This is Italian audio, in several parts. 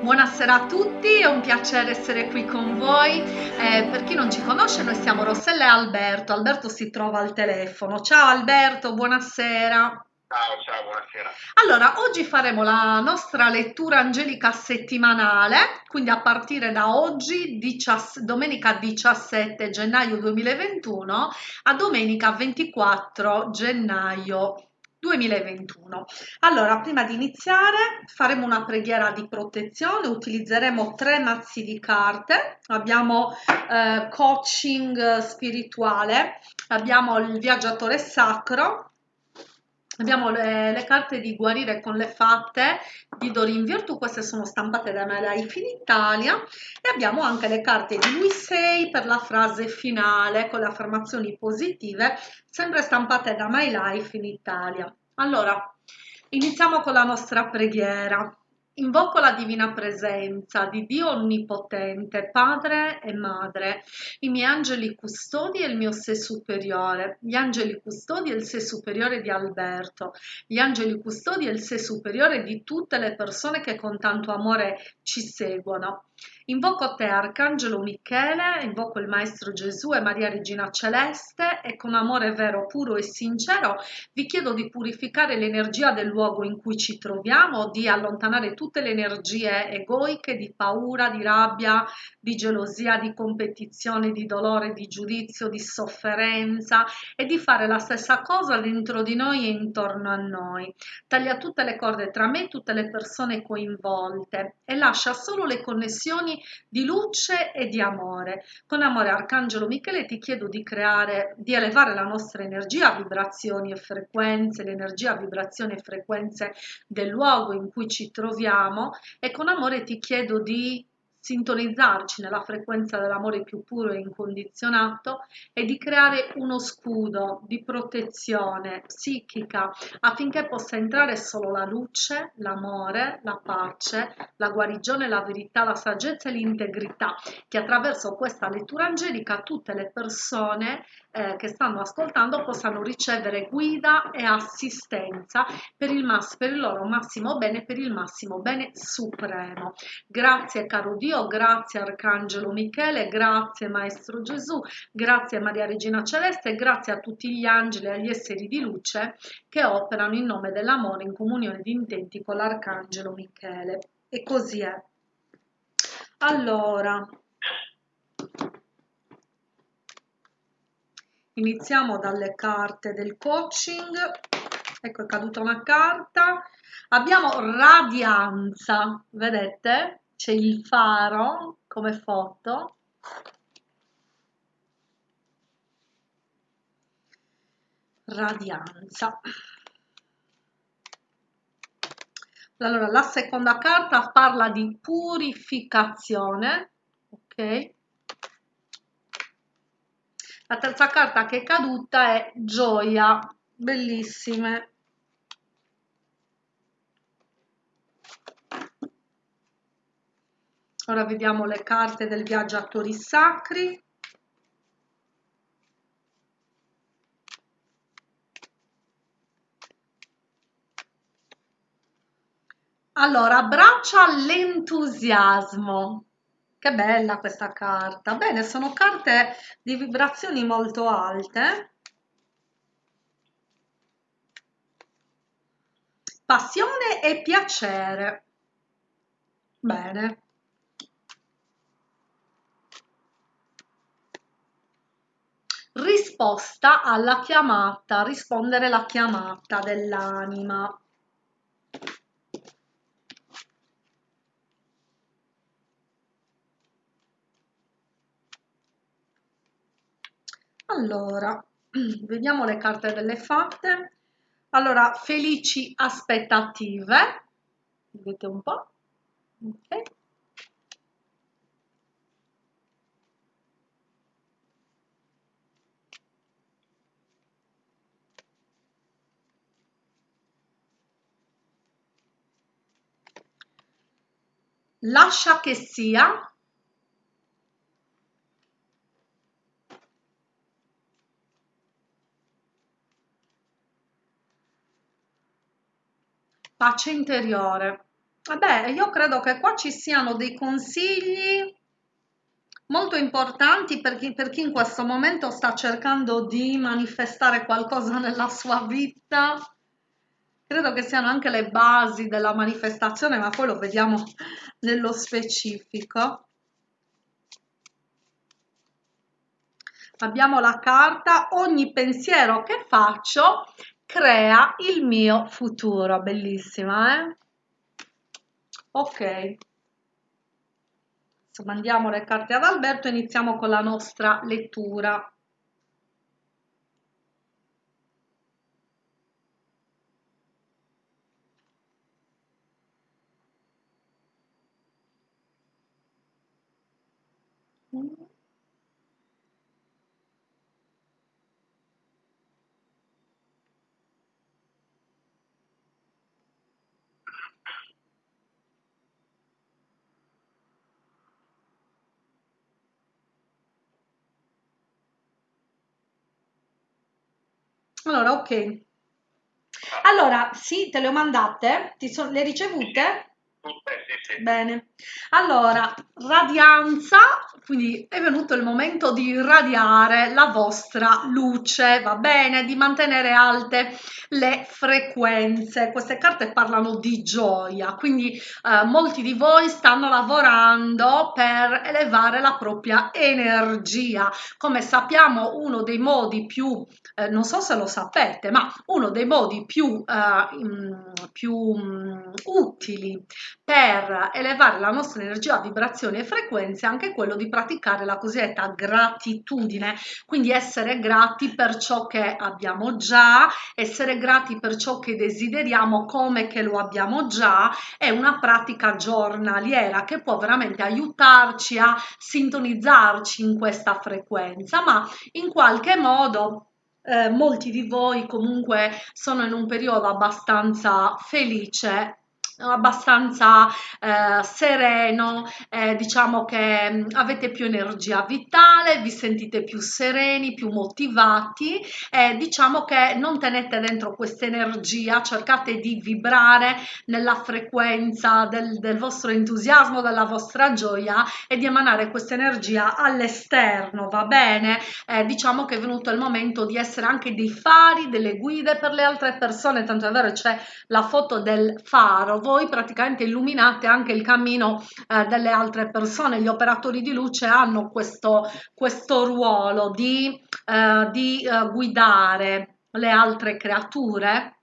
Buonasera a tutti, è un piacere essere qui con voi. Eh, per chi non ci conosce, noi siamo Rossella e Alberto. Alberto si trova al telefono. Ciao Alberto, buonasera. Ciao, ciao, buonasera. Allora, oggi faremo la nostra lettura angelica settimanale, quindi a partire da oggi, domenica 17 gennaio 2021 a domenica 24 gennaio 2021. Allora, prima di iniziare faremo una preghiera di protezione, utilizzeremo tre mazzi di carte, abbiamo eh, coaching spirituale, abbiamo il viaggiatore sacro, Abbiamo le, le, carte di guarire con le fatte di Dorin Virtù, queste sono stampate da Life in Italia e abbiamo anche le carte di Lui Sei per la frase finale con le affermazioni positive, sempre stampate da My Life in Italia. Allora, iniziamo con la nostra preghiera. Invoco la divina presenza di Dio Onnipotente, Padre e Madre, i miei angeli custodi e il mio sé superiore, gli angeli custodi e il sé superiore di Alberto, gli angeli custodi e il sé superiore di tutte le persone che con tanto amore ci seguono. Invoco te, Arcangelo Michele, invoco il Maestro Gesù e Maria Regina Celeste e con amore vero, puro e sincero vi chiedo di purificare l'energia del luogo in cui ci troviamo, di allontanare tutte le energie egoiche di paura, di rabbia, di gelosia, di competizione, di dolore, di giudizio, di sofferenza e di fare la stessa cosa dentro di noi e intorno a noi. Taglia tutte le corde tra me e tutte le persone coinvolte e lascia solo le connessioni di luce e di amore. Con amore Arcangelo Michele ti chiedo di creare, di elevare la nostra energia, vibrazioni e frequenze, l'energia, vibrazioni e frequenze del luogo in cui ci troviamo e con amore ti chiedo di sintonizzarci nella frequenza dell'amore più puro e incondizionato e di creare uno scudo di protezione psichica affinché possa entrare solo la luce, l'amore, la pace, la guarigione, la verità, la saggezza e l'integrità che attraverso questa lettura angelica tutte le persone eh, che stanno ascoltando possano ricevere guida e assistenza per il, mass- per il loro massimo bene, per il massimo bene supremo. Grazie caro Dio, grazie Arcangelo Michele, grazie Maestro Gesù, grazie Maria Regina Celeste, grazie a tutti gli angeli e agli esseri di luce che operano in nome dell'amore in comunione di intenti con l'Arcangelo Michele. E così è. Allora, Iniziamo dalle carte del coaching. Ecco, è caduta una carta. Abbiamo radianza, vedete? C'è il faro come foto. Radianza. Allora, la seconda carta parla di purificazione, ok? La terza carta che è caduta è gioia, bellissime. Ora vediamo le carte del viaggiatori sacri. Allora, abbraccia l'entusiasmo. Che bella questa carta. Bene, sono carte di vibrazioni molto alte. Passione e piacere. Bene. Risposta alla chiamata, rispondere alla chiamata dell'anima. Allora, vediamo le carte delle fatte. Allora, felici aspettative. Vedete un po'. Ok. Lascia che sia pace interiore. Vabbè, io credo che qua ci siano dei consigli molto importanti per chi, per chi in questo momento sta cercando di manifestare qualcosa nella sua vita. Credo che siano anche le basi della manifestazione, ma poi lo vediamo nello specifico. Abbiamo la carta, ogni pensiero che faccio crea il mio futuro, bellissima, eh? Ok, mandiamo le carte ad Alberto e iniziamo con la nostra lettura. Allora, ok. Allora, sì, te le ho mandate? So- le ricevute? Bene, allora, radianza, quindi è venuto il momento di irradiare la vostra luce, va bene? Di mantenere alte le frequenze. Queste carte parlano di gioia, quindi eh, molti di voi stanno lavorando per elevare la propria energia. Come sappiamo, uno dei modi più, eh, non so se lo sapete, ma uno dei modi più, eh, più um, utili per elevare la nostra energia, vibrazioni e frequenze è anche quello di praticare la cosiddetta gratitudine, quindi essere grati per ciò che abbiamo già, essere grati per ciò che desideriamo come che lo abbiamo già, è una pratica giornaliera che può veramente aiutarci a sintonizzarci in questa frequenza, ma in qualche modo eh, molti di voi comunque sono in un periodo abbastanza felice abbastanza eh, sereno, eh, diciamo che mh, mm, avete più energia vitale, vi sentite più sereni, più motivati e diciamo che non tenete dentro questa energia, cercate di vibrare nella frequenza del, del vostro entusiasmo, della vostra gioia e di emanare questa energia all'esterno, va bene? Eh, diciamo che è venuto il momento di essere anche dei fari, delle guide per le altre persone, tanto è vero c'è la foto del faro, voi praticamente illuminate anche il cammino eh, delle altre persone. Gli operatori di luce hanno questo, questo ruolo di, eh, di eh, guidare le altre creature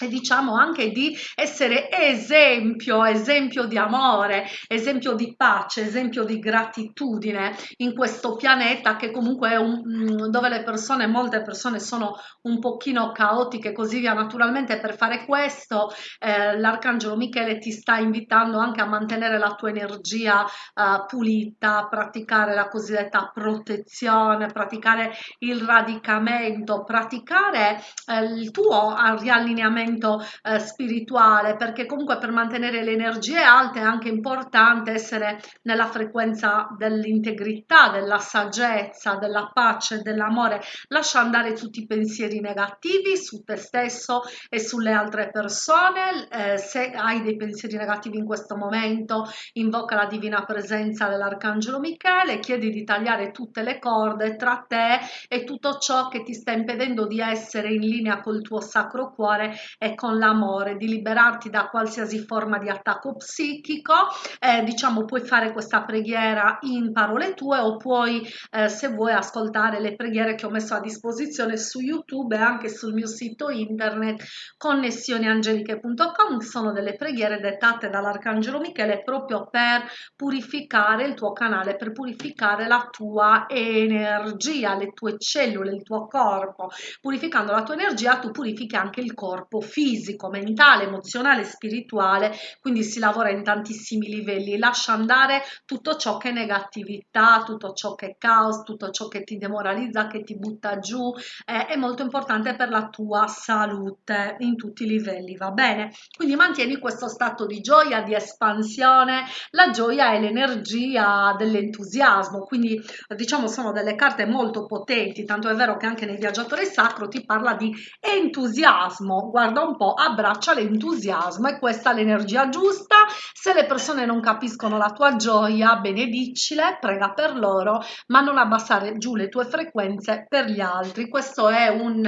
e diciamo anche di essere esempio, esempio di amore, esempio di pace, esempio di gratitudine in questo pianeta che comunque è un, mm, dove le persone, molte persone sono un pochino caotiche così via. Naturalmente per fare questo eh, l'arcangelo Michele ti sta invitando anche a mantenere la tua energia eh, pulita, praticare la cosiddetta protezione, praticare il radicamento, praticare eh, il tuo riallineamento allenamento eh, spirituale perché comunque per mantenere le energie alte è anche importante essere nella frequenza dell'integrità, della saggezza, della pace, dell'amore. Lascia andare tutti i pensieri negativi su te stesso e sulle altre persone. Eh, se hai dei pensieri negativi in questo momento, invoca la divina presenza dell'Arcangelo Michele, chiedi di tagliare tutte le corde tra te e tutto ciò che ti sta impedendo di essere in linea col tuo sacro cuore e con l'amore, di liberarti da qualsiasi forma di attacco psichico. Eh, diciamo, puoi fare questa preghiera in parole tue o puoi, eh, se vuoi, ascoltare le preghiere che ho messo a disposizione su YouTube e anche sul mio sito internet connessioniangeliche.com. Sono delle preghiere dettate dall'Arcangelo Michele proprio per purificare il tuo canale, per purificare la tua energia, le tue cellule, il tuo corpo. Purificando la tua energia, tu purifichi anche il corpo fisico, mentale, emozionale, spirituale, quindi si lavora in tantissimi livelli, lascia andare tutto ciò che è negatività, tutto ciò che è caos, tutto ciò che ti demoralizza, che ti butta giù, eh, è molto importante per la tua salute in tutti i livelli, va bene? Quindi mantieni questo stato di gioia, di espansione, la gioia è l'energia dell'entusiasmo, quindi diciamo sono delle carte molto potenti, tanto è vero che anche nel viaggiatore sacro ti parla di entusiasmo, guarda guarda un po', abbraccia l'entusiasmo e questa è l'energia giusta. Se le persone non capiscono la tua gioia, benedicile, prega per loro, ma non abbassare giù le tue frequenze per gli altri. Questo è un,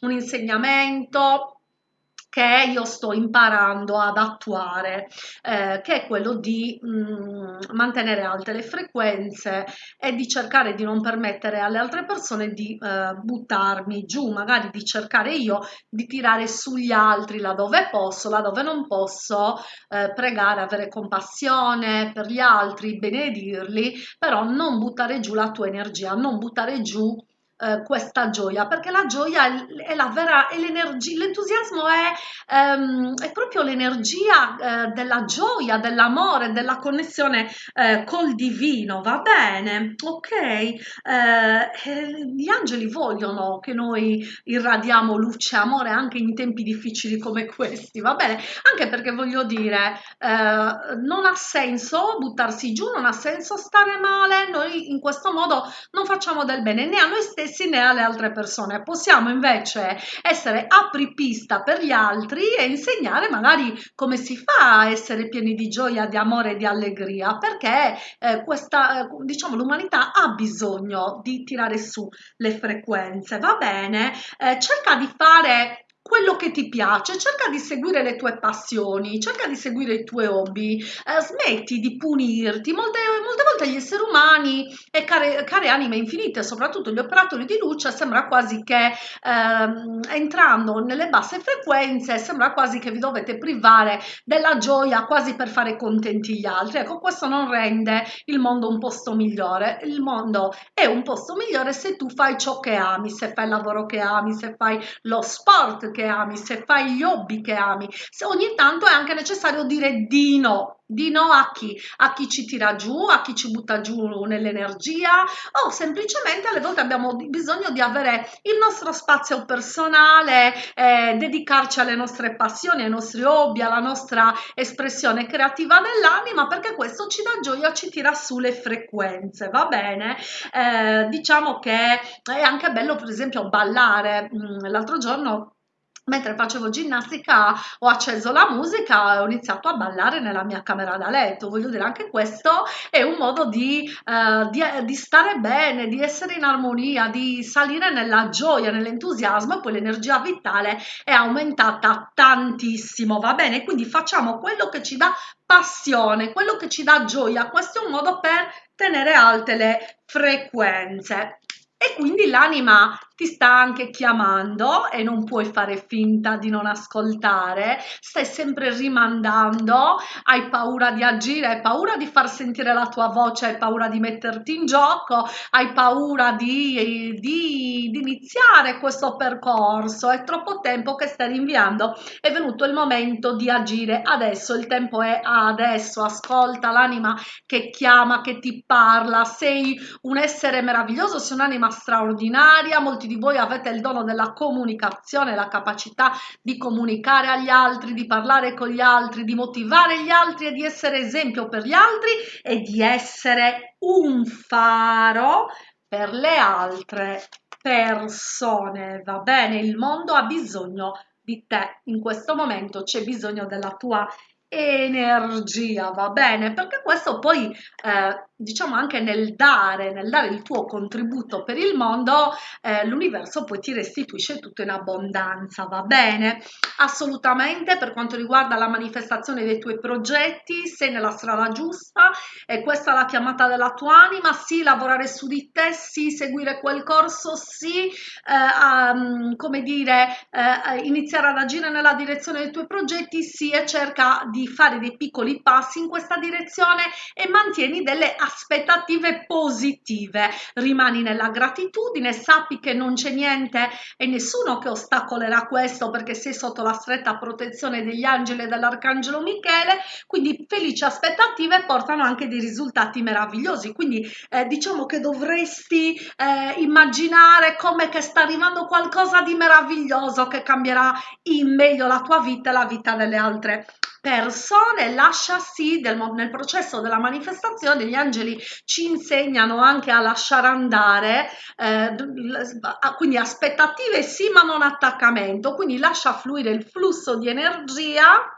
un insegnamento che io sto imparando ad attuare, eh, che è quello di mh, mm, mantenere alte le frequenze e di cercare di non permettere alle altre persone di eh, buttarmi giù, magari di cercare io di tirare sugli altri laddove posso, laddove non posso, eh, pregare, avere compassione per gli altri, benedirli, però non buttare giù la tua energia, non buttare giù eh, questa gioia perché la gioia è, la vera è l'energia l'entusiasmo è, ehm, è, proprio l'energia eh, della gioia dell'amore della connessione eh, col divino va bene? Ok eh, gli angeli vogliono che noi irradiamo luce e amore anche in tempi difficili come questi va bene? Anche perché voglio dire eh, non ha senso buttarsi giù non ha senso stare male noi in questo modo non facciamo del bene né a noi stessi stessi né alle altre persone. Possiamo invece essere apripista per gli altri e insegnare magari come si fa a essere pieni di gioia, di amore e di allegria, perché eh, questa, eh, diciamo, l'umanità ha bisogno di tirare su le frequenze, va bene? Eh, cerca di fare quello che ti piace, cerca di seguire le tue passioni, cerca di seguire i tuoi hobby, eh, smetti di punirti. Molte, molte, volte gli esseri umani e care, care, anime infinite, soprattutto gli operatori di luce, sembra quasi che ehm, entrando nelle basse frequenze, sembra quasi che vi dovete privare della gioia quasi per fare contenti gli altri. Ecco, questo non rende il mondo un posto migliore. Il mondo è un posto migliore se tu fai ciò che ami, se fai il lavoro che ami, se fai lo sport che ami, se fai gli hobby che ami, se ogni tanto è anche necessario dire di no, di no a chi? A chi ci tira giù, a chi ci butta giù nell'energia o semplicemente alle volte abbiamo bisogno di avere il nostro spazio personale, eh, dedicarci alle nostre passioni, ai nostri hobby, alla nostra espressione creativa dell'anima perché questo ci dà gioia, ci tira su le frequenze, va bene? Eh, diciamo che è anche bello per esempio ballare. Mm, l'altro giorno mentre facevo ginnastica ho acceso la musica e ho iniziato a ballare nella mia camera da letto. Voglio dire, anche questo è un modo di, eh, di, di stare bene, di essere in armonia, di salire nella gioia, nell'entusiasmo e poi l'energia vitale è aumentata tantissimo, va bene? Quindi facciamo quello che ci dà passione, quello che ci dà gioia. Questo è un modo per tenere alte le frequenze. E quindi l'anima ti sta anche chiamando e non puoi fare finta di non ascoltare, stai sempre rimandando, hai paura di agire, hai paura di far sentire la tua voce, hai paura di metterti in gioco, hai paura di, di, di iniziare questo percorso, è troppo tempo che stai rinviando, è venuto il momento di agire. Adesso, il tempo è adesso, ascolta l'anima che chiama, che ti parla, sei un essere meraviglioso, sei un'anima straordinaria, molti di voi avete il dono della comunicazione, la capacità di comunicare agli altri, di parlare con gli altri, di motivare gli altri e di essere esempio per gli altri e di essere un faro per le altre persone. Va bene, il mondo ha bisogno di te in questo momento, c'è bisogno della tua energia, va bene? Perché questo poi eh, diciamo anche nel dare, nel dare il tuo contributo per il mondo, eh, l'universo poi ti restituisce tutto in abbondanza, va bene? Assolutamente per quanto riguarda la manifestazione dei tuoi progetti, sei nella strada giusta, e questa è la chiamata della tua anima, sì, lavorare su di te, sì, seguire quel corso, sì, eh, um, come dire, eh, iniziare ad agire nella direzione dei tuoi progetti, sì, e cerca di fare dei piccoli passi in questa direzione e mantieni delle aspettative positive. Rimani nella gratitudine, sappi che non c'è niente e nessuno che ostacolerà questo perché sei sotto la stretta protezione degli angeli e dell'arcangelo Michele, quindi felici aspettative portano anche dei risultati meravigliosi. Quindi eh, diciamo che dovresti eh, immaginare come che sta arrivando qualcosa di meraviglioso che cambierà in meglio la tua vita e la vita delle altre persone, lascia sì, del, nel processo della manifestazione gli angeli ci insegnano anche a lasciare andare, eh, quindi aspettative sì ma non attaccamento, quindi lascia fluire il flusso di energia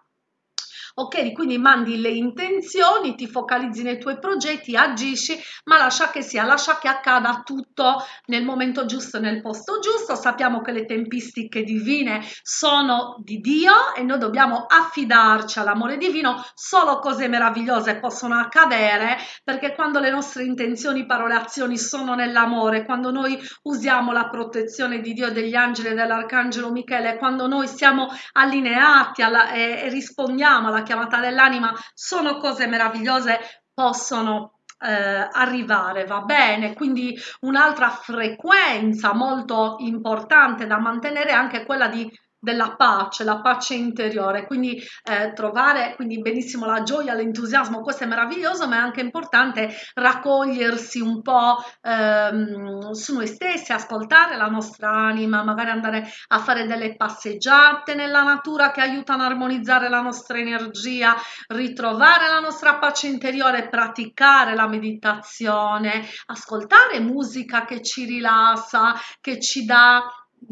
ok? Quindi mandi le intenzioni, ti focalizzi nei tuoi progetti, agisci, ma lascia che sia, lascia che accada tutto nel momento giusto nel posto giusto. Sappiamo che le tempistiche divine sono di Dio e noi dobbiamo affidarci all'amore divino, solo cose meravigliose possono accadere perché quando le nostre intenzioni, parole, azioni sono nell'amore, quando noi usiamo la protezione di Dio, degli angeli e dell'arcangelo Michele, quando noi siamo allineati alla, e, e rispondiamo alla chiamata dell'anima sono cose meravigliose, possono eh, arrivare, va bene? Quindi un'altra frequenza molto importante da mantenere è anche quella di della pace, la pace interiore, quindi eh, trovare quindi benissimo la gioia, l'entusiasmo, questo è meraviglioso, ma è anche importante raccogliersi un po' ehm, su noi stessi, ascoltare la nostra anima, magari andare a fare delle passeggiate nella natura che aiutano a armonizzare la nostra energia, ritrovare la nostra pace interiore, praticare la meditazione, ascoltare musica che ci rilassa, che ci dà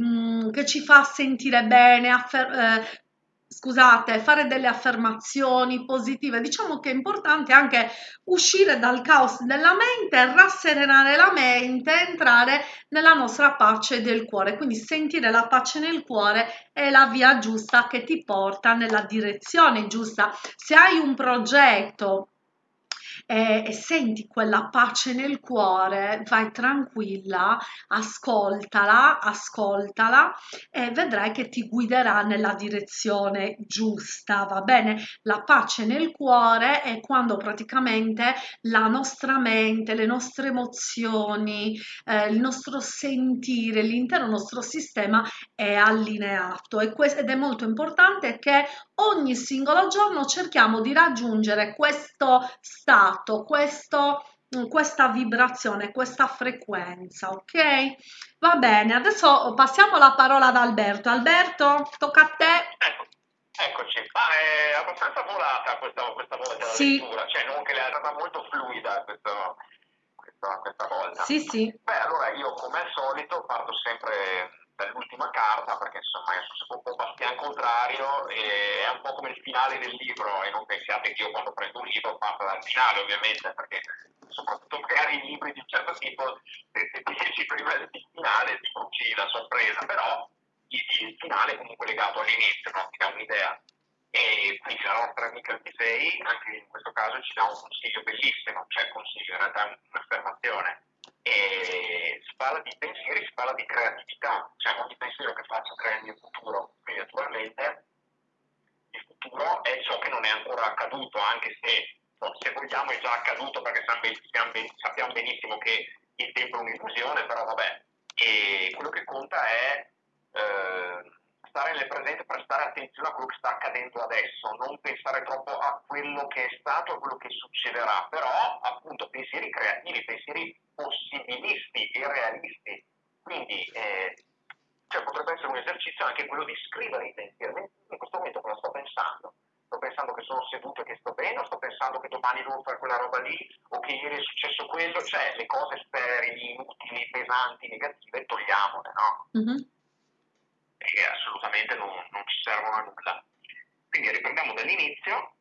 Mm, che ci fa sentire bene, eh, scusate, fare delle affermazioni positive. Diciamo che è importante anche uscire dal caos della mente, rasserenare la mente, entrare nella nostra pace del cuore. Quindi sentire la pace nel cuore è la via giusta che ti porta nella direzione giusta. Se hai un progetto e, e senti quella pace nel cuore, vai tranquilla, ascoltala, ascoltala e vedrai che ti guiderà nella direzione giusta, va bene? La pace nel cuore è quando praticamente la nostra mente, le nostre emozioni, eh, il nostro sentire, l'intero nostro sistema è allineato e questo, ed è molto importante che ogni singolo giorno cerchiamo di raggiungere questo stato, questo, mm, questa vibrazione, questa frequenza, ok? Va bene, adesso passiamo la parola ad Alberto. Alberto, tocca a te. Ecco, eccoci, ah, è abbastanza volata questa, questa volta sì. la lettura, cioè non che è stata molto fluida questo, questa, questa volta. Sì, sì. Beh, allora io come al solito parto sempre dall'ultima carta, perché insomma è un po' bastian contrario, e è un po' come il finale del libro, e non pensiate che io quando prendo un libro parto dal finale ovviamente, perché soprattutto magari i libri di un certo tipo, se ti dici prima del finale ti bruci la sorpresa, però il, finale è comunque legato all'inizio, no? ti dà un'idea. E quindi la nostra amica Tisei, anche in questo caso, ci dà un consiglio bellissimo, cioè consiglio, in realtà un'affermazione e si parla di pensieri, si parla di creatività, cioè ogni pensiero che faccio crea il mio futuro, quindi naturalmente il futuro è ciò che non è ancora accaduto, anche se se vogliamo è già accaduto perché sappiamo benissimo che il tempo è un'illusione, però vabbè, e quello che conta è eh, stare nel presente, prestare attenzione a quello che sta accadendo adesso, non pensare troppo a quello che è stato, a quello che succederà, però appunto pensieri creativi, pensieri possibilisti e realisti. Quindi eh, cioè, potrebbe essere un esercizio anche quello di scrivere i pensieri. In questo momento cosa sto pensando? Sto pensando che sono seduto e che sto bene, o sto pensando che domani devo fare quella roba lì, o che ieri è successo quello, cioè le cose sterili, inutili, pesanti, negative, togliamole, no? Mm-hmm. Perché assolutamente non, non, ci servono a nulla. Quindi riprendiamo dall'inizio.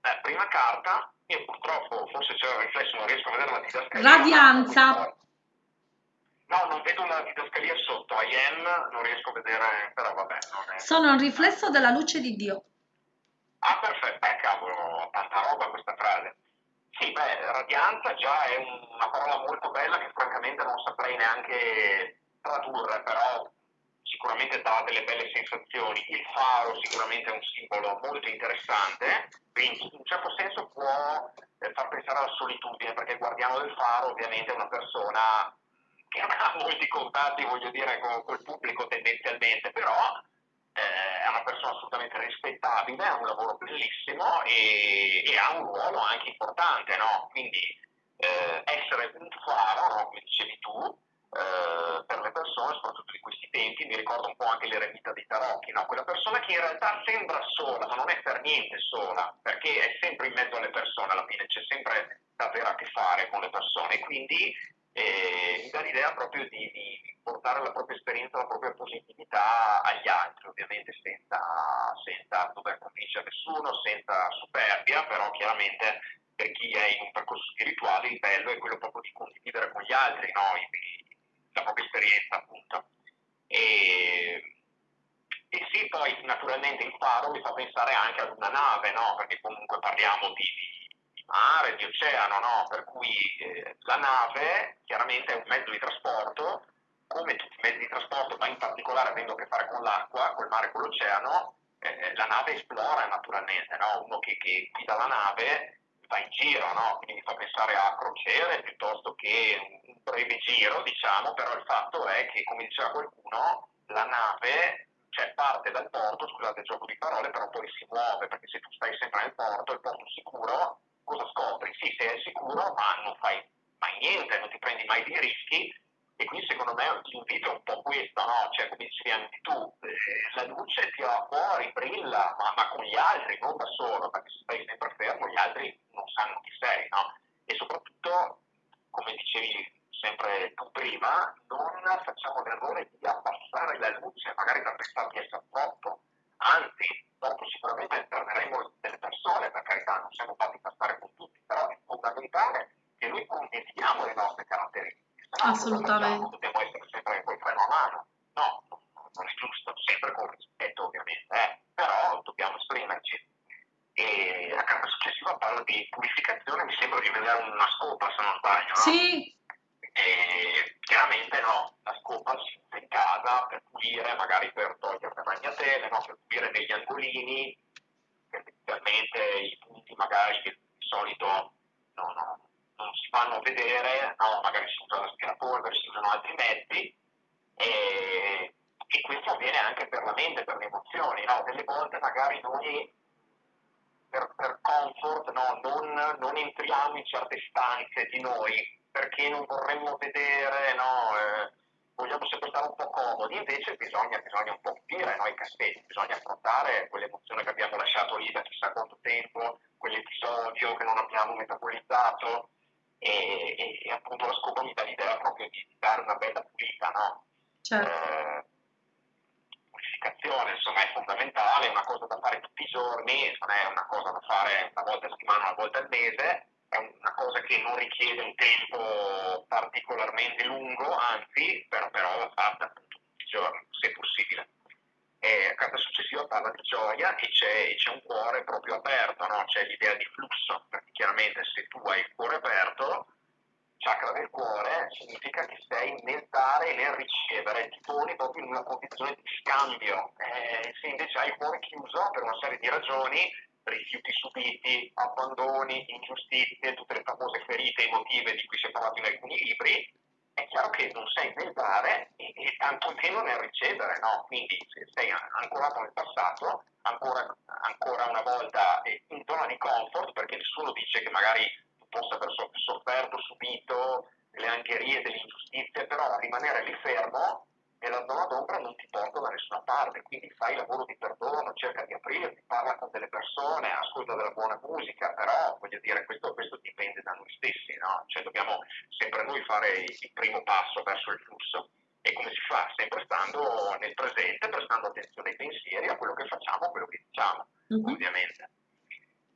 Eh, prima carta, io purtroppo, forse c'è un riflesso, non riesco a vedere la didascalia. Radianza. No, non vedo la didascalia sotto, I am non riesco a vedere, però vabbè. È... Sono un riflesso della luce di Dio. Ah, perfetto, eh, cavolo, tanta roba questa frase. Sì, beh, radianza già è una parola molto bella che francamente non saprei neanche tradurre, però sicuramente dà delle belle sensazioni. Il faro sicuramente è un simbolo molto interessante, quindi in un certo senso può eh, far pensare alla solitudine, perché il guardiano del faro ovviamente è una persona che non ha molti contatti, voglio dire, con, col pubblico tendenzialmente, però eh, è una persona assolutamente rispettabile, ha un lavoro bellissimo e, e ha un ruolo anche importante, no? Quindi eh, essere un faro, no? come dicevi tu, eh, per le persone, soprattutto di questi tempi, mi ricordo un po' anche l'eremita dei tarocchi, no? quella persona che in realtà sembra sola, ma non è per niente sola, perché è sempre in mezzo alle persone, alla fine c'è sempre da avere a che fare con le persone, quindi eh, mi dà l'idea proprio di, di, portare la propria esperienza, la propria positività agli altri, ovviamente senza, senza dover convincere nessuno, senza superbia, però chiaramente per chi è in un percorso spirituale il bello è quello proprio di condividere con gli altri no? La propria esperienza appunto. E, e sì, poi naturalmente il faro mi fa pensare anche ad una nave, no? perché comunque parliamo di, di mare, di oceano, no? per cui eh, la nave chiaramente è un mezzo di trasporto, come tutti i mezzi di trasporto, ma in particolare avendo a che fare con l'acqua, col mare, con l'oceano, eh, la nave esplora naturalmente, no? uno che, che guida la nave va in giro, no? quindi mi fa pensare a crociere piuttosto che un breve giro, diciamo, però il fatto è che, come diceva qualcuno, la nave cioè parte dal porto, scusate il gioco di parole, però poi si muove, perché se tu stai sempre nel porto, il porto sicuro, cosa scopri? Sì, sei sicuro, ma non fai mai niente, non ti prendi mai dei rischi, e quindi secondo me l'invito è un po' questo, no? Cioè, come dicevi anche tu, eh, la luce tira fuori, brilla, ma, ma, con gli altri, non da solo, perché se stai sempre fermo gli altri non sanno chi sei, no? E soprattutto, come dicevi sempre tu prima, non facciamo l'errore di abbassare la luce, magari per pensare di essere troppo, anzi, dopo sicuramente perderemo delle persone, per carità, non siamo fatti per stare con tutti, però è fondamentale che noi condividiamo le nostre caratteristiche Assolutamente. Dobbiamo essere sempre col freno a mano. No, non è giusto, sempre con rispetto ovviamente, eh, però dobbiamo esprimerci. E la carta successiva parla di purificazione, mi sembra di vedere una scopa se non sbaglio. No? Sì. E chiaramente no, la scopa si usa in casa per pulire, magari per togliere le ragnatele, no? per pulire degli angolini, tendenzialmente i punti magari che di solito no, no, non si fanno vedere, no, magari si usa l'aspirapolvere, si usano altri mezzi e, e, questo avviene anche per la mente, per le emozioni, no? delle volte magari noi per, per comfort no, non, non, entriamo in certe stanze di noi perché non vorremmo vedere, no, eh, vogliamo sempre stare un po' comodi, invece bisogna, bisogna un po' pulire no, i cassetti, bisogna affrontare quell'emozione che abbiamo lasciato lì da chissà quanto tempo, quell'episodio che non abbiamo metabolizzato e, e, appunto la scopa mi dà l'idea proprio di, dare una bella pulita, no? Certo. Eh, purificazione, insomma, è fondamentale, è una cosa da fare tutti i giorni, non è una cosa da fare una volta a settimana, una volta al mese, è una cosa che non richiede un tempo particolarmente lungo, anzi, però, però va fatta appunto tutti i giorni, se possibile e la carta successiva parla di gioia e c'è, c'è un cuore proprio aperto, no? c'è l'idea di flusso, perché chiaramente se tu hai il cuore aperto, chakra del cuore significa che sei nel dare e nel ricevere, ti poni proprio in una condizione di scambio. Eh, se invece hai il cuore chiuso per una serie di ragioni, rifiuti subiti, abbandoni, ingiustizie, tutte le famose ferite emotive di cui si è parlato in alcuni libri, è chiaro che non sei nel dare e, e tantomeno nel ricevere, no? Quindi se sei ancorato nel passato, ancora, ancora una volta in zona di comfort, perché nessuno dice che magari tu possa aver sofferto, subito le angherie delle ingiustizie, però rimanere lì fermo e la zona d'ombra non ti porta da nessuna parte, quindi fai lavoro di perdono, cerca di aprirti, parla con delle persone, ascolta della buona musica, però voglio dire questo, questo dipende da noi stessi, no? cioè dobbiamo sempre noi fare il primo passo verso il flusso e come si fa? Sempre stando nel presente, prestando attenzione ai pensieri, a quello che facciamo, a quello che diciamo, mm-hmm. ovviamente.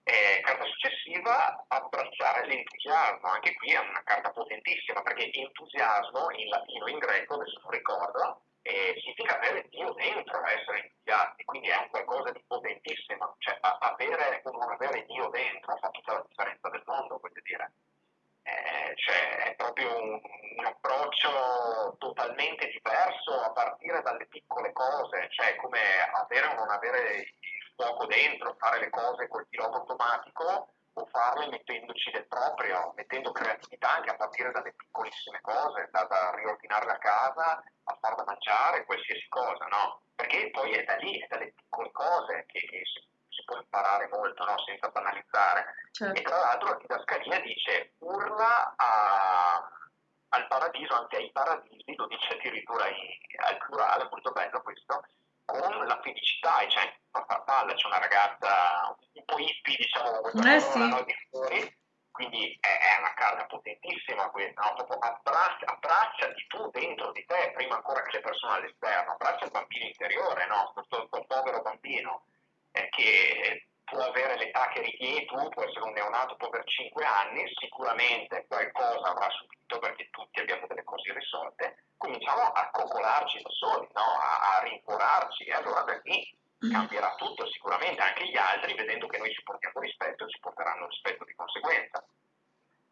Eh, carta successiva, abbracciare l'entusiasmo. Anche qui è una carta potentissima perché entusiasmo in latino e in greco, adesso non ricordo, eh, significa avere Dio dentro, essere entusiasti, quindi è un qualcosa di potentissimo. Cioè avere o non avere Dio dentro fa tutta la differenza del mondo, voglio dire. Eh, cioè è proprio un, un, approccio totalmente diverso a partire dalle piccole cose, cioè come avere o non avere fuoco dentro, fare le cose col pilota automatico o farle mettendoci del proprio, mettendo creatività anche a partire dalle piccolissime cose, da, da riordinare la casa a far da mangiare, qualsiasi cosa, no? Perché poi è da lì, è dalle piccole cose che, che si, si, può imparare molto, no? Senza banalizzare. Certo. E tra l'altro la didascalia dice urla a, al paradiso, anche ai paradisi, lo dice addirittura al plurale, molto bello questo, con la felicità, e c'è una farfalla, c'è una ragazza un po' hippie, diciamo, questa eh, sì. no, di fuori, quindi è, è, una carta potentissima questa, no? proprio abbraccia, abbracciati tu dentro di te, prima ancora che le persone all'esterno, abbraccia il bambino interiore, no? questo, questo povero bambino eh, che può avere l'età che richiedi tu, può essere un neonato, può avere 5 anni, sicuramente qualcosa avrà subito perché tutti abbiamo delle cose risolte, cominciamo a coccolarci da soli, no? a, a rincuorarci e allora da lì mm. cambierà tutto, sicuramente anche gli altri, vedendo che noi ci portiamo rispetto, ci porteranno rispetto di conseguenza.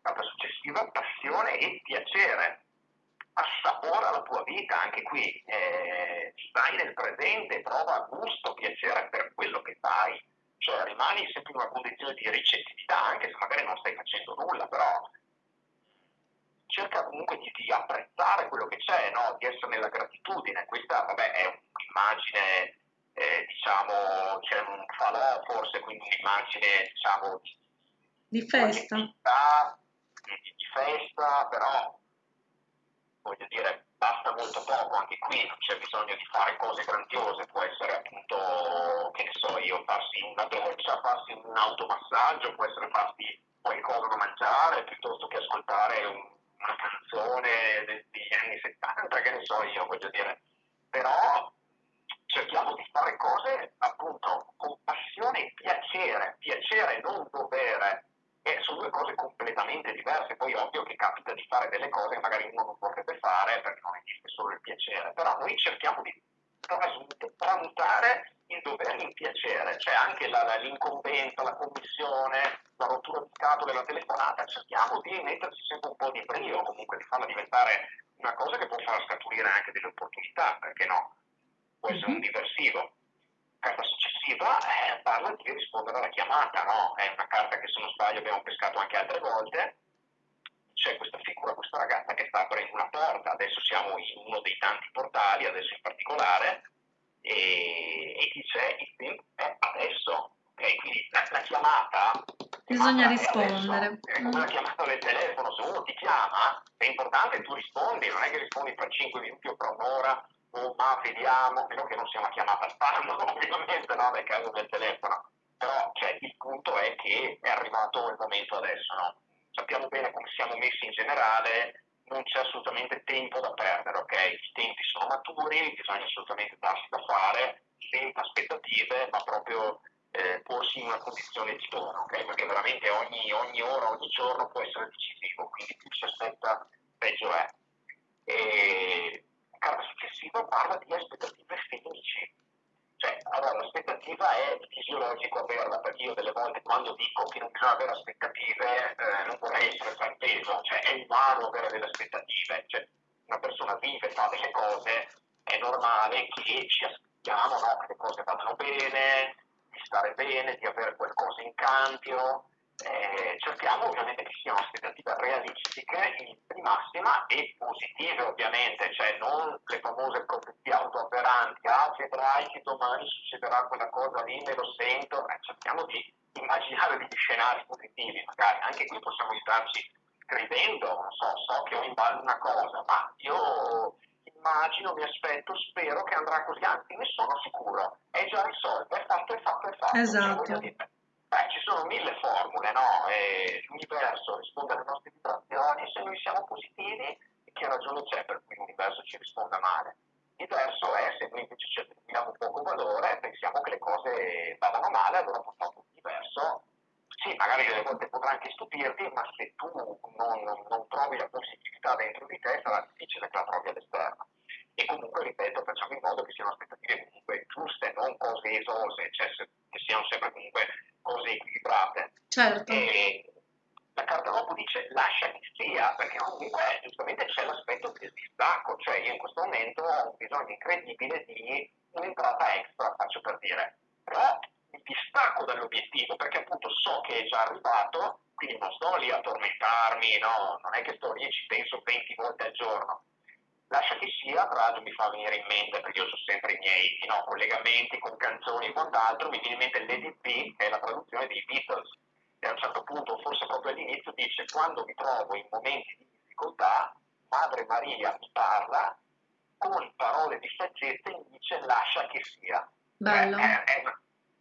Carta successiva, passione e piacere. Assapora la tua vita, anche qui eh, stai nel presente, prova gusto, piacere per quello che fai cioè rimani sempre in una condizione di ricettività, anche se magari non stai facendo nulla, però cerca comunque di, di apprezzare quello che c'è, no? di essere nella gratitudine. Questa vabbè, è un'immagine, eh, diciamo, c'è un falò forse, quindi un'immagine diciamo, di, di festa. Di, di festa, però voglio dire, basta molto poco, anche qui non c'è bisogno di fare cose grandiose, può essere appunto, che ne so io, farsi una doccia, farsi un automassaggio, può essere farsi qualcosa da mangiare piuttosto che ascoltare un, una canzone degli anni 70, che ne so io, voglio dire. Però cerchiamo di fare cose appunto con passione e piacere, piacere non dovere e sono due cose completamente diverse. Poi è ovvio che capita di fare delle cose che magari uno non vorrebbe fare perché non esiste solo il piacere, però noi cerchiamo di tramutare il dovere in piacere, cioè anche la, la, l'incombenza, la commissione, la rottura di scatole, la telefonata, cerchiamo di metterci sempre un po' di brio, comunque di farla diventare una cosa che può far scaturire anche delle opportunità, perché no? Può essere un mhm. diversivo carta successiva eh, parla di rispondere alla chiamata, no? È una carta che se non sbaglio abbiamo pescato anche altre volte. C'è questa figura, questa ragazza che sta aprendo una porta, adesso siamo in uno dei tanti portali, adesso in particolare, e, e dice il tempo è adesso. Okay? Quindi la, la chiamata bisogna rispondere. È come la chiamata del telefono, se uno ti chiama è importante che tu rispondi, non è che rispondi fra 5 minuti o fra un'ora ma vediamo, meno che non sia una chiamata spam, ovviamente no, nel caso del telefono, però cioè, il punto è che è arrivato il momento adesso, no? sappiamo bene come siamo messi in generale, non c'è assolutamente tempo da perdere, ok? I tempi sono maturi, bisogna assolutamente darsi da fare, senza aspettative, ma proprio eh, porsi in una condizione di dono, ok? Perché veramente ogni, ogni, ora, ogni giorno può essere decisivo, quindi più si aspetta, peggio è. E carta successiva parla di aspettative felici. Cioè, allora, l'aspettativa è fisiologico averla, perché io delle volte quando dico che non bisogna avere aspettative eh, non vorrei essere frainteso, cioè è umano avere delle aspettative, cioè, una persona vive, fa delle cose, è normale che ci aspettiamo no? che le cose vadano bene, di stare bene, di avere qualcosa in cambio, eh, cerchiamo ovviamente che siano aspettative realistiche, in massima e positive ovviamente, cioè non le famose profezie autoavveranti, ah vedrai che domani succederà quella cosa lì, me lo sento, eh, cerchiamo di immaginare degli scenari positivi, magari anche qui possiamo starci scrivendo, non so, so che ho in ballo una cosa, ma io immagino, mi aspetto, spero che andrà così, anzi ne sono sicuro, è già risolto, è fatto, è fatto, è fatto. Esatto. Cioè, Beh, ci sono mille formule, no? E l'universo risponde alle nostre vibrazioni, se noi siamo positivi, che ragione c'è per cui l'universo ci risponda male? Diverso è se noi invece ci attribuiamo poco valore pensiamo che le cose vadano male, allora purtroppo l'universo, sì, magari delle volte potrà anche stupirti, ma se tu non, non, non trovi la positività dentro di te sarà difficile che la trovi all'esterno. E comunque, ripeto, facciamo in modo che siano aspettative comunque giuste, non cose esose, cioè che siano sempre comunque cose equilibrate. Certo. E la carta dopo dice lascia che sia, perché comunque giustamente c'è l'aspetto del distacco, cioè io in questo momento ho un bisogno incredibile di un'entrata extra, faccio per dire, però mi distacco dall'obiettivo perché appunto so che è già arrivato, quindi non sto lì a tormentarmi, no, non è che sto lì e ci penso 20 volte al giorno. Lascia che sia, tra l'altro mi fa venire in mente, perché io so sempre i miei no, collegamenti con canzoni e quant'altro, mi viene in mente l'EDP, che è la traduzione dei Beatles, e a un certo punto, forse proprio all'inizio, dice quando mi trovo in momenti di difficoltà, Madre Maria mi parla, con parole di saggezza mi dice lascia che sia. Bello. È, è,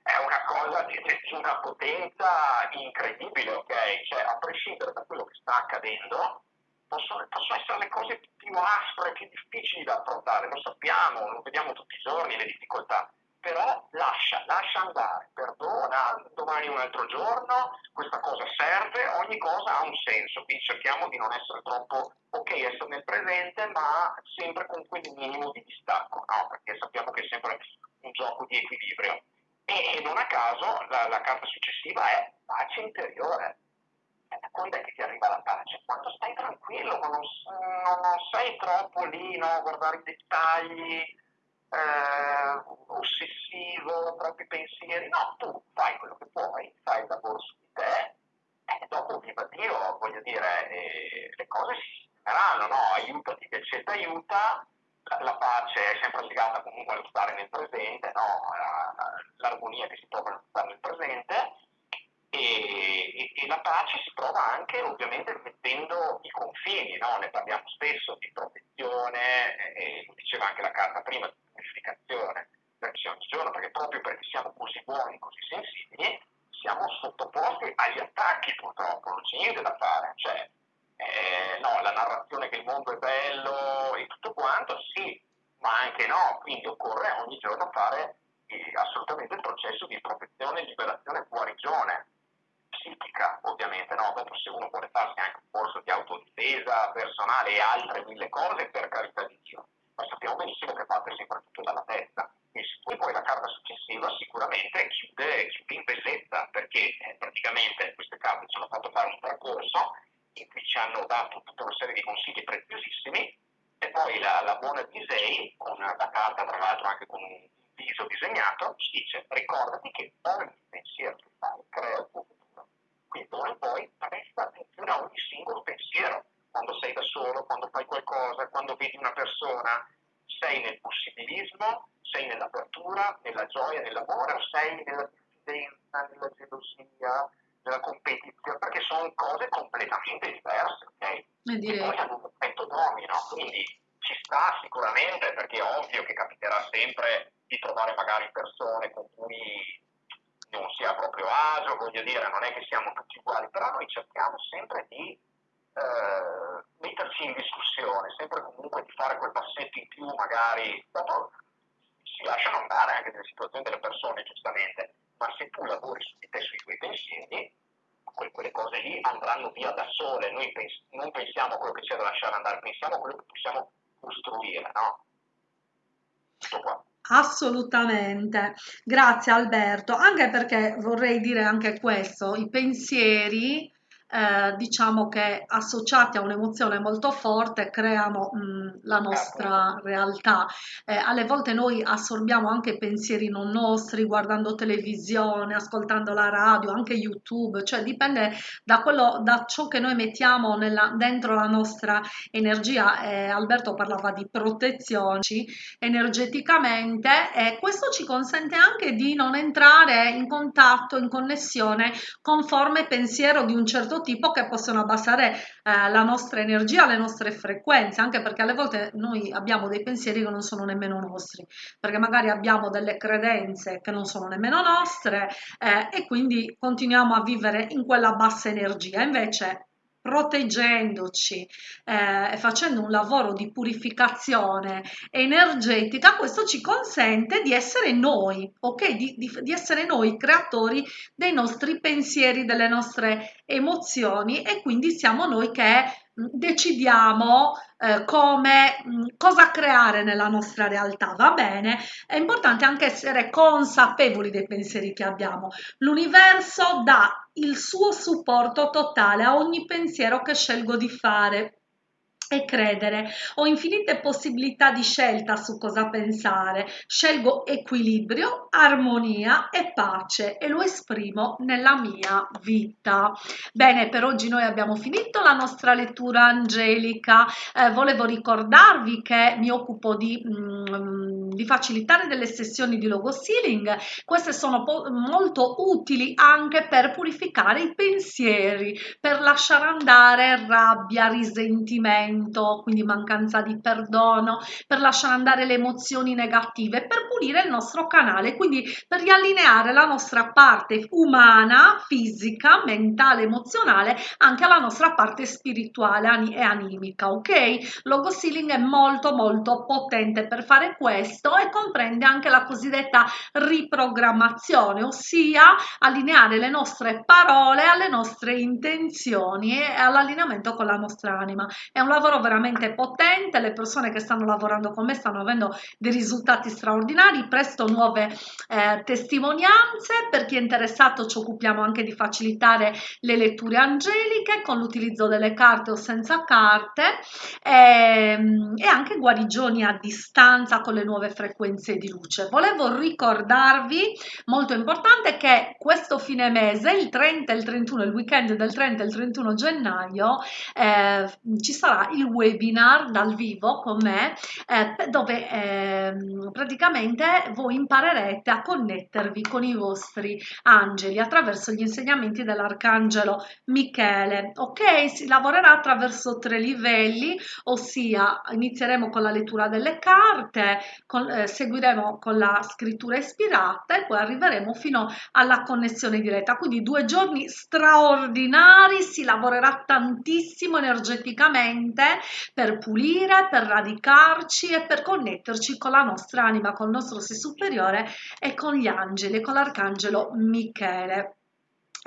è una cosa di, di, una potenza incredibile, ok? Cioè, a prescindere da quello che sta accadendo, possono, possono, essere le cose più aspre, più difficili da affrontare, lo sappiamo, lo vediamo tutti i giorni, le difficoltà, però lascia, lascia andare, perdona, domani un altro giorno, questa cosa serve, ogni cosa ha un senso, quindi cerchiamo di non essere troppo, ok, essere nel presente, ma sempre con quel minimo di distacco, no? perché sappiamo che è sempre un gioco di equilibrio. E, non a caso la, la carta successiva è pace interiore. È che Quando stai tranquillo, quando non, non sei troppo lì no, a guardare i dettagli, eh, ossessivo, troppi pensieri. No, tu fai quello che puoi, fai il lavoro su di te e dopo, viva Dio, voglio dire, eh, le cose si sistemeranno, no? Aiutati che c'è aiuta. La, la, pace è sempre legata comunque allo stare nel presente, no? l'armonia che si trova nello stare nel presente e, e, e, la pace si trova anche ovviamente mettendo i confini, no? ne parliamo spesso di protezione, e, lo diceva anche la carta prima, di purificazione verso ogni giorno, perché proprio perché siamo così buoni, così sensibili, siamo sottoposti agli attacchi purtroppo, non c'è niente da fare. Cioè, eh, no, la narrazione che il mondo è bello e tutto quanto, sì, ma anche no, quindi occorre ogni giorno fare eh, assolutamente il processo di protezione, liberazione, guarigione psichica, ovviamente, no? Dopo se uno vuole farsi anche un corso di autodifesa personale e altre mille cose, per carità di Dio ma sappiamo benissimo che parte sempre tutto dalla testa. E poi la carta successiva sicuramente chiude, chiude in bellezza, perché eh, praticamente queste carte ci hanno fatto fare un percorso in cui ci hanno dato tutta una serie di consigli preziosissimi e poi la, la buona Disney, con la carta tra l'altro anche con un viso disegnato, ci dice ricordati che ogni pensiero che fai crea il tuo futuro. Quindi d'ora in poi presta attenzione a ogni singolo pensiero quando sei da solo, quando fai qualcosa, quando vedi una persona, sei nel possibilismo, sei nell'apertura, nella gioia, nell'amore o sei nella diffidenza, nella gelosia, nella competizione, perché sono cose completamente diverse, ok? E, e poi hanno un effetto domino, quindi ci sta sicuramente perché è ovvio che capiterà sempre di trovare magari persone con cui non si ha proprio agio, voglio dire, non è che siamo tutti uguali, però noi cerchiamo sempre di eh, metterci in discussione, sempre comunque di fare quel passetto in più, magari dopo si lasciano andare anche nelle situazioni delle persone, giustamente, ma se tu lavori su di te, sui tuoi pensieri, quelle cose lì andranno via da sole, noi pens- non pensiamo a quello che c'è da lasciare andare, pensiamo a quello che possiamo costruire, no? Tutto qua. Assolutamente, grazie Alberto, anche perché vorrei dire anche questo, i pensieri eh, diciamo che associati a un'emozione molto forte creano mh, la nostra realtà. Eh, alle volte noi assorbiamo anche pensieri non nostri guardando televisione, ascoltando la radio, anche YouTube, cioè dipende da, quello, da ciò che noi mettiamo nella, dentro la nostra energia. Eh, Alberto parlava di protezione energeticamente e questo ci consente anche di non entrare in contatto, in connessione con forme pensiero di un certo tipo che possono abbassare eh, la nostra energia, le nostre frequenze, anche perché alle volte noi abbiamo dei pensieri che non sono nemmeno nostri, perché magari abbiamo delle credenze che non sono nemmeno nostre eh, e quindi continuiamo a vivere in quella bassa energia. Invece proteggendoci eh, e facendo un lavoro di purificazione energetica, questo ci consente di essere noi, ok? Di, di, di essere noi creatori dei nostri pensieri, delle nostre emozioni e quindi siamo noi che decidiamo eh, come cosa creare nella nostra realtà va bene è importante anche essere consapevoli dei pensieri che abbiamo l'universo dà il suo supporto totale a ogni pensiero che scelgo di fare e credere. Ho infinite possibilità di scelta su cosa pensare. Scelgo equilibrio, armonia e pace e lo esprimo nella mia vita. Bene, per oggi noi abbiamo finito la nostra lettura angelica. Eh, volevo ricordarvi che mi occupo di, mm, di facilitare delle sessioni di logo sealing. Queste sono molto utili anche per purificare i pensieri, per lasciare andare rabbia, risentimento smarrimento, quindi mancanza di perdono, per lasciare andare le emozioni negative, per pulire il nostro canale, quindi per riallineare la nostra parte umana, fisica, mentale, emozionale, anche alla nostra parte spirituale e animica, ok? Logo Sealing è molto molto potente per fare questo e comprende anche la cosiddetta riprogrammazione, ossia allineare le nostre parole alle nostre intenzioni e all'allineamento con la nostra anima. È un lavoro veramente potente, le persone che stanno lavorando con me stanno avendo dei risultati straordinari, presto nuove eh, testimonianze, per chi è interessato ci occupiamo anche di facilitare le letture angeliche con l'utilizzo delle carte o senza carte e, ehm, e anche guarigioni a distanza con le nuove frequenze di luce. Volevo ricordarvi, molto importante, che questo fine mese, il 30 e il 31, il weekend del 30 e il 31 gennaio, eh, ci sarà il webinar dal vivo con me eh, dove eh, praticamente voi imparerete a connettervi con i vostri angeli attraverso gli insegnamenti dell'arcangelo Michele. Ok, si lavorerà attraverso tre livelli, ossia inizieremo con la lettura delle carte, con, eh, seguiremo con la scrittura ispirata e poi arriveremo fino alla connessione diretta. Quindi due giorni straordinari, si lavorerà tantissimo energeticamente per pulire, per radicarci e per connetterci con la nostra anima, con il nostro sé superiore e con gli angeli, con l'arcangelo Michele.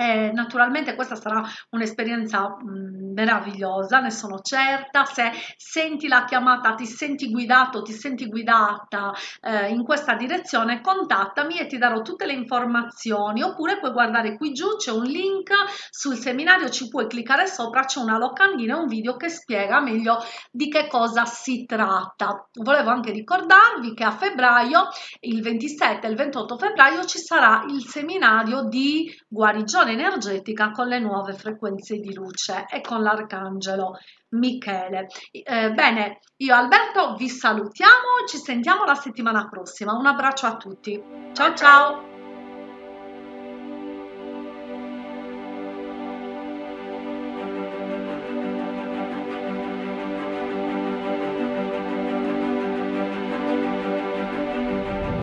E naturalmente questa sarà un'esperienza mm, meravigliosa, ne sono certa. Se senti la chiamata, ti senti guidato, ti senti guidata eh, in questa direzione, contattami e ti darò tutte le informazioni. Oppure puoi guardare qui giù, c'è un link sul seminario, ci puoi cliccare sopra, c'è una locandina un video che spiega meglio di che cosa si tratta. Volevo anche ricordarvi che a febbraio, il 27 e il 28 febbraio, ci sarà il seminario di guarigione energetica con le nuove frequenze di luce e con l'arcangelo Michele. Eh, bene, io Alberto vi salutiamo, ci sentiamo la settimana prossima. Un abbraccio a tutti. Ciao ciao!